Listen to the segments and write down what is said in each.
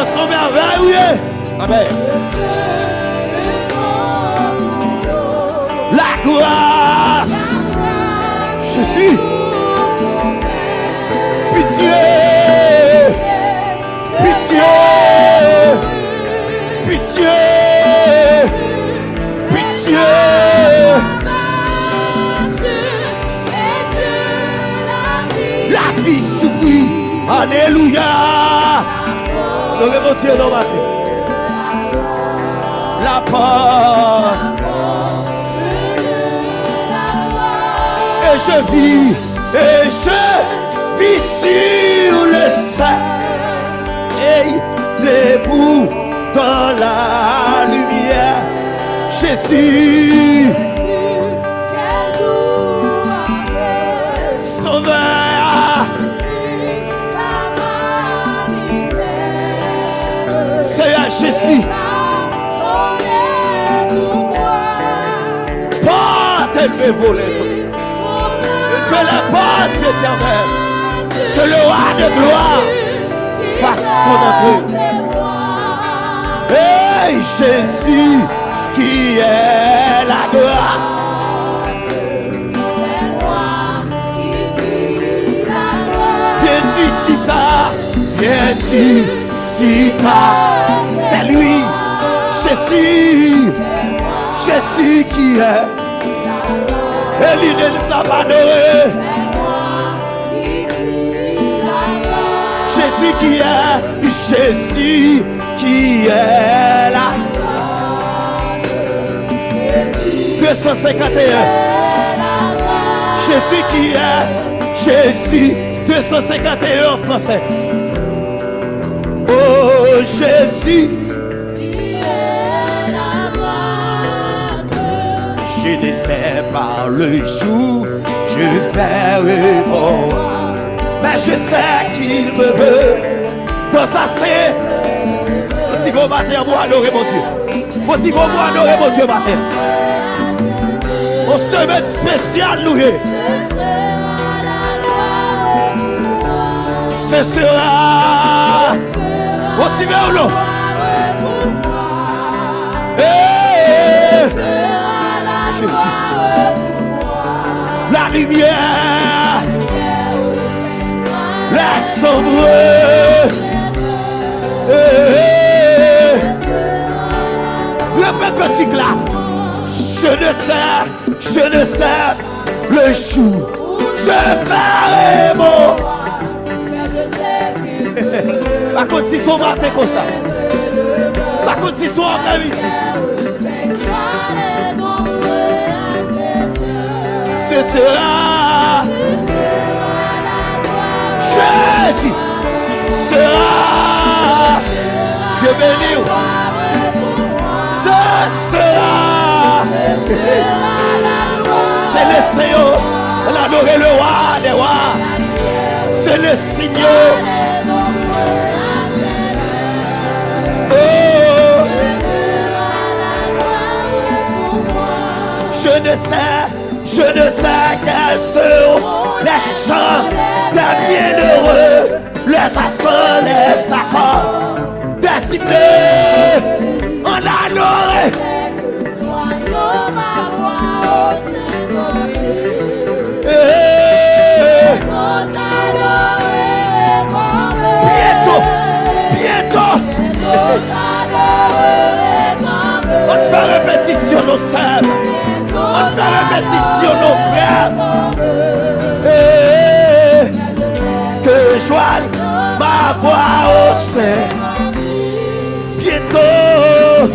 Seigneur son merveille, oui. Amen. La grâce. Jésus. Pitié. Pitié. Pitié. Pitié. La vie souffrit. Alléluia. Nous remontions nos matin. La porte. Et je vis, et je vis sur le sein. Et debout dans la lumière. Jésus, élevé volée. Que la porte éternelle, que le roi de gloire fasse son entrée. Et Jésus qui est la gloire. Viens-tu si. C'est lui, Jésus, Jésus qui est. Et lui ne t'a pas adoré. Jésus qui est, Jésus qui est là. 251. Jésus qui est, Jésus 251 en français. Oh Jésus, pas le jour, je ferai bon. Mais je sais qu'il me veut. Dans sa c'est. Petit gros matin, moi adorer mon Dieu. Petit gros moi adorer mon Dieu matin. On se met spécial nous. Ce sera. On t'y va ou non? Lumière. La sombre. Eh, Le cantique là. Je ne sais, je ne sais le jour. Je ferai mon. Par contre, si son matin comme ça. Par contre, si son après-midi. Sera. Jésus sera. Dieu béni. Ce sera. Célestio. On adorer le roi des rois. Célestinio. Oh, je ne sais, je ne sais quels seront les chants des bienheureux, les accents, les accords, des hymnes en adoré. Bientôt, bientôt, on fait répétition nos sœurs, fait répétition nos frères. Que joigne ma voix au sein. Bientôt,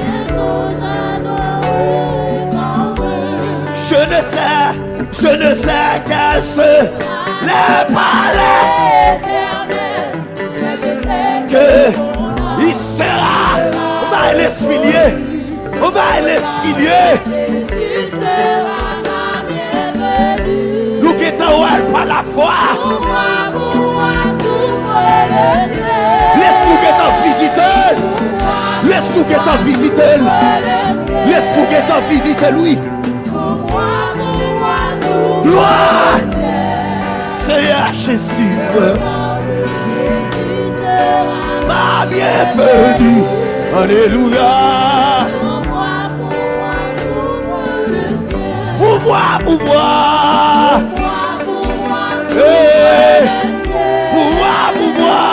je ne sais, je ne sais quels sont les palais que il sera. On va l'esprit lié. On va l'esprit lié. La foi. Laisse-nous guettons visiter. Laisse-nous guettons visiter. Laisse-nous guettons visiter lui. Gloire. À Jésus. Ma sois bienvenu. Alléluia. Pour moi, pour moi. Pour moi, pour moi.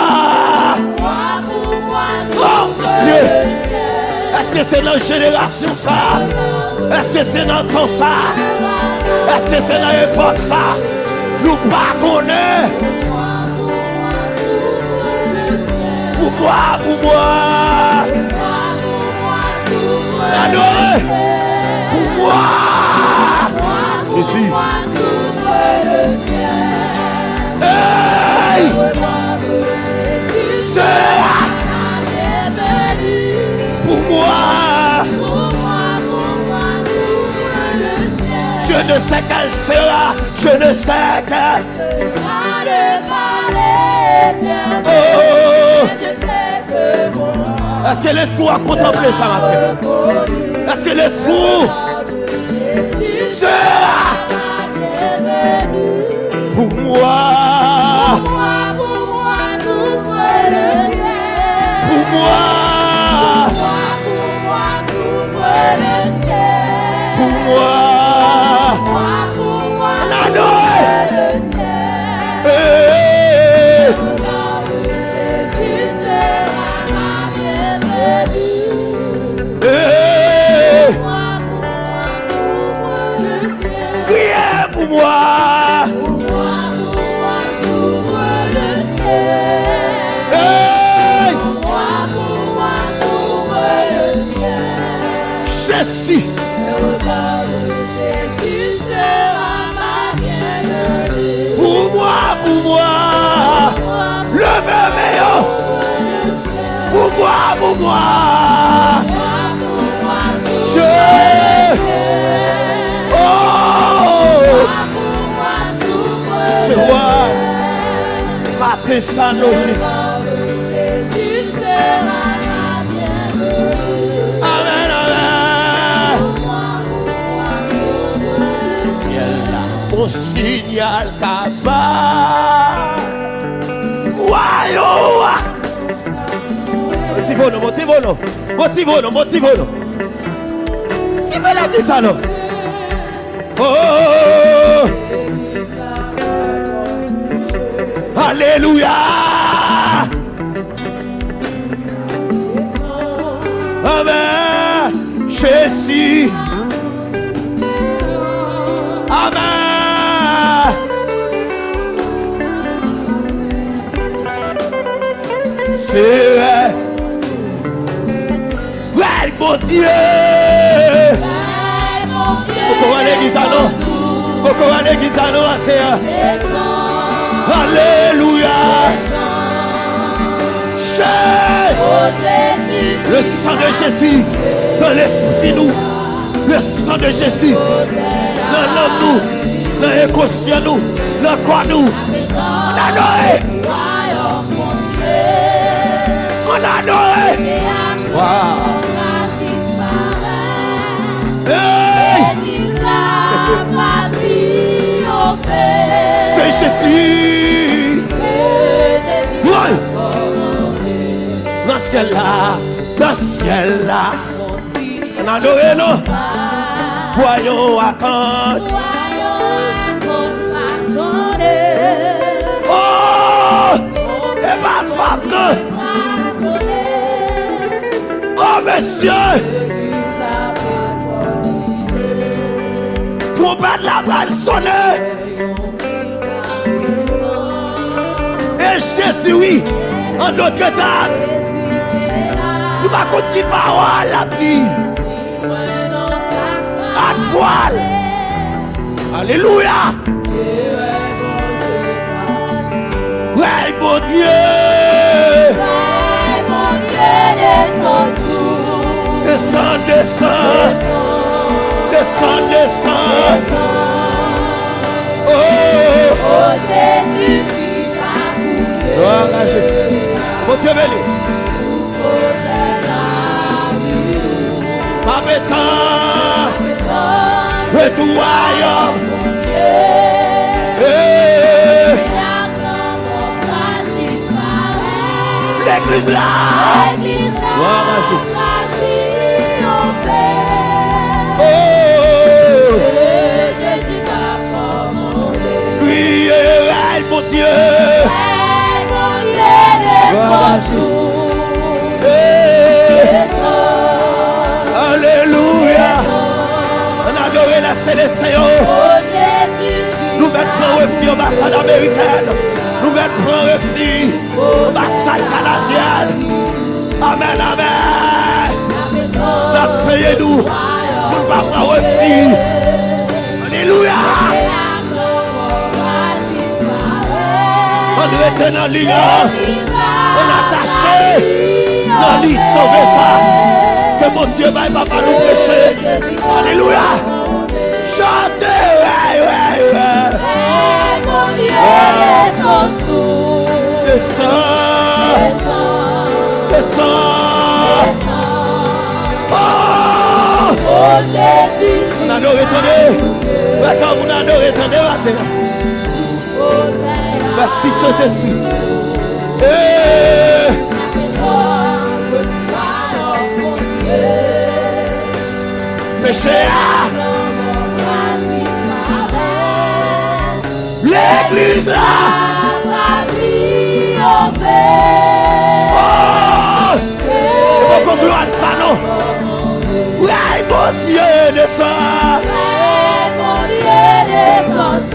Oh, Dieu. Est-ce que c'est notre génération ça? Est-ce que c'est dans temps ça? Est-ce que c'est dans l'époque ça? Nous pas connaître. Pour moi, pour moi. Adoré. Pour moi. Jésus. Je ne sais qu'elle sera. Je ne sais qu'elle. Oh! Est-ce que l'esprit a contemplé ça matin? Est-ce que l'esprit sera pour moi? Pour moi? Pour moi! Levez! Pour moi, pour moi! Je... Oh! C'est moi! Matin Jésus! Amen, non Motivez-nous, motivez-nous. Si vous la dit ça non Oh, oh, oh, oh Alléluia Mon Dieu! Pourquoi l'église à nous? Pourquoi l'église à nous à terre? Alléluia! Jésus! Le sang de Jésus dans l'esprit nous. Le sang de Jésus dans l'homme nous. Dans l'inconscient nous. Dans quoi nous? A Jésus. Dans ciel là. Dans ciel là. On a adoré non? Voyons à quand. Oh! Et ma femme. Oh monsieur! Trompette la balle sonner! Oui, en notre temps, nous contre qui parole la dit. À voile. Alléluia. Ouais, bon Dieu. Descends, descends. Descends, descends. Bon Dieu béni. L'église là. L'église Gloire l'ambassade américaine. Nous mettons pour refuge l'ambassade canadienne. Amen, amen. Nous faisons nous. Nous ne pas prendre refuge. Alléluia. On est dans l'île. On attaché dans l'île sauver ça. Que mon Dieu va papa nous pécher. Alléluia. Chantez. Descends. Descends. Oh. Oh Jésus, On a adoré, attendez. Adorez, attendez, attendez. Merci Saint-Esprit. Eh, ah, l'église là. Gloire de ça, non. Ouais, mon Dieu, descend.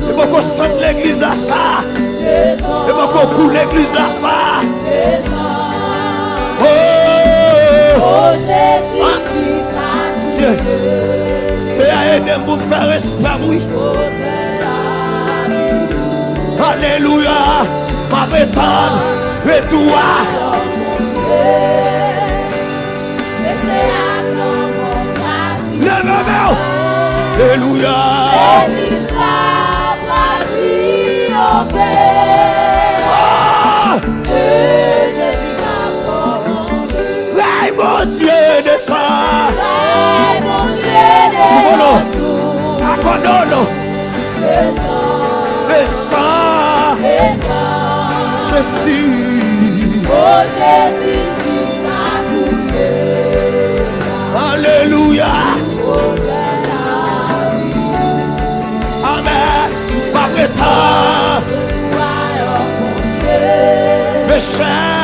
Et beaucoup de l'église là, ça. Et beaucoup coule l'église là, ça. Oh, Oh Jésus, Dieu. C'est à aider pour me faire respect, oui. Alléluia. Ma bétonne. Et toi. Lève-moi. Alléluia. Ah, ouais, mon Dieu, descend. Accordons-nous. Descend. Je suis. Oh Jésus, try.